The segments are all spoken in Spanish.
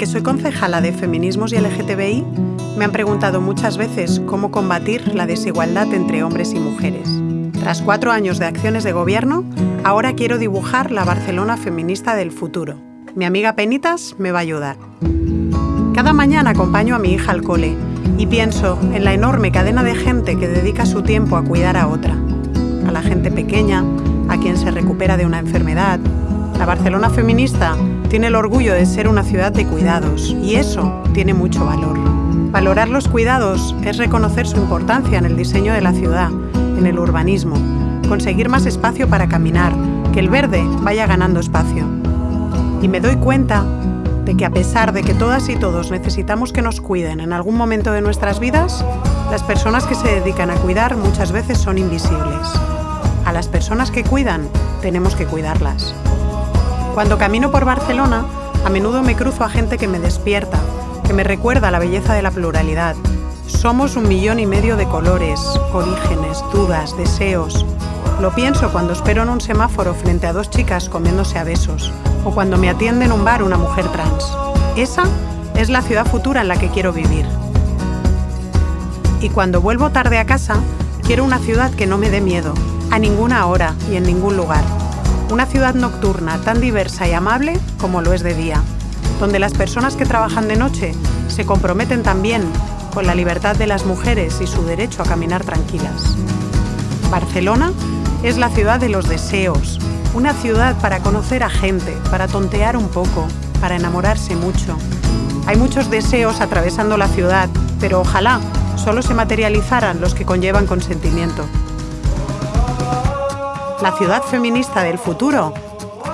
que soy concejala de Feminismos y LGTBI, me han preguntado muchas veces cómo combatir la desigualdad entre hombres y mujeres. Tras cuatro años de acciones de gobierno, ahora quiero dibujar la Barcelona feminista del futuro. Mi amiga Penitas me va a ayudar. Cada mañana acompaño a mi hija al cole y pienso en la enorme cadena de gente que dedica su tiempo a cuidar a otra. A la gente pequeña, a quien se recupera de una enfermedad. La Barcelona feminista tiene el orgullo de ser una ciudad de cuidados y eso tiene mucho valor. Valorar los cuidados es reconocer su importancia en el diseño de la ciudad, en el urbanismo, conseguir más espacio para caminar, que el verde vaya ganando espacio. Y me doy cuenta de que a pesar de que todas y todos necesitamos que nos cuiden en algún momento de nuestras vidas, las personas que se dedican a cuidar muchas veces son invisibles. A las personas que cuidan, tenemos que cuidarlas. Cuando camino por Barcelona, a menudo me cruzo a gente que me despierta, que me recuerda la belleza de la pluralidad. Somos un millón y medio de colores, orígenes, dudas, deseos. Lo pienso cuando espero en un semáforo frente a dos chicas comiéndose a besos, o cuando me atiende en un bar una mujer trans. Esa es la ciudad futura en la que quiero vivir. Y cuando vuelvo tarde a casa, quiero una ciudad que no me dé miedo, a ninguna hora y en ningún lugar. Una ciudad nocturna tan diversa y amable como lo es de día, donde las personas que trabajan de noche se comprometen también con la libertad de las mujeres y su derecho a caminar tranquilas. Barcelona es la ciudad de los deseos, una ciudad para conocer a gente, para tontear un poco, para enamorarse mucho. Hay muchos deseos atravesando la ciudad, pero ojalá solo se materializaran los que conllevan consentimiento. La ciudad feminista del futuro.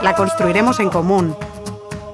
La construiremos en común,